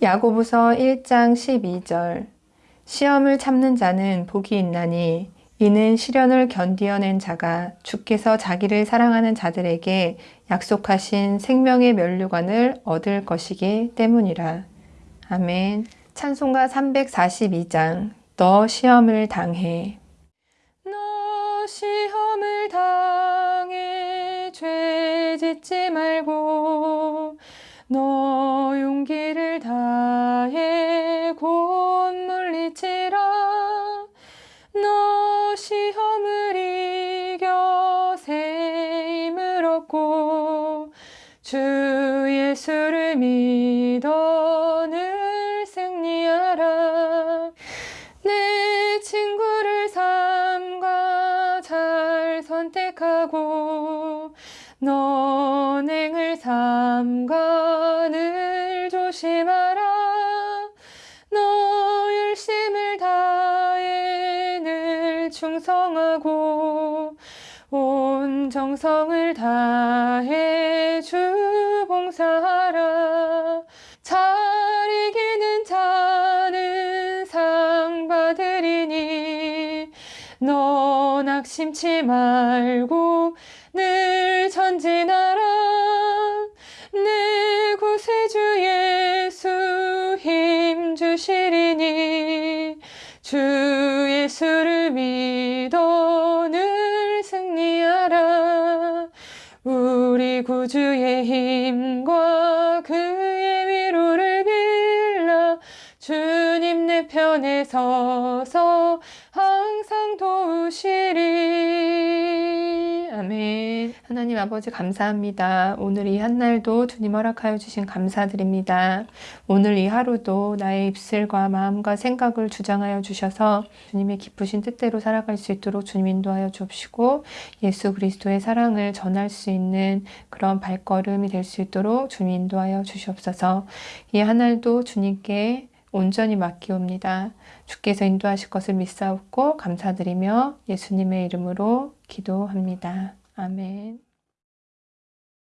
야고보서 1장 12절 시험을 참는 자는 복이 있나니 이는 시련을 견디어낸 자가 주께서 자기를 사랑하는 자들에게 약속하신 생명의 면류관을 얻을 것이기 때문이라. 아멘. 찬송가 342장 너 시험을 당해 너 시험을 당해 죄 짓지 말고 너 곧 물리치라. 너 시험을 이겨 새 힘을 얻고 주 예수를 믿어 늘 승리하라. 내 친구를 삼가 잘 선택하고 너 냉을 삼가 늘 조심하라 충성하고 온 정성을 다해 주 봉사하라. 잘 이기는 자는 상 받으리니 너 낙심치 말고 늘 전진하라 우리 구주의 힘과 그의 위로를 빌라 주님 내 편에 서서 하나님 아버지 감사합니다 오늘 이 한날도 주님 허락하여 주신 감사드립니다 오늘 이 하루도 나의 입술과 마음과 생각을 주장하여 주셔서 주님의 기쁘신 뜻대로 살아갈 수 있도록 주님 인도하여 주옵시고 예수 그리스도의 사랑을 전할 수 있는 그런 발걸음이 될 수 있도록 주님 인도하여 주시옵소서 이 한날도 주님께 온전히 맡기옵니다. 주께서 인도하실 것을 믿사옵고 감사드리며 예수님의 이름으로 기도합니다. 아멘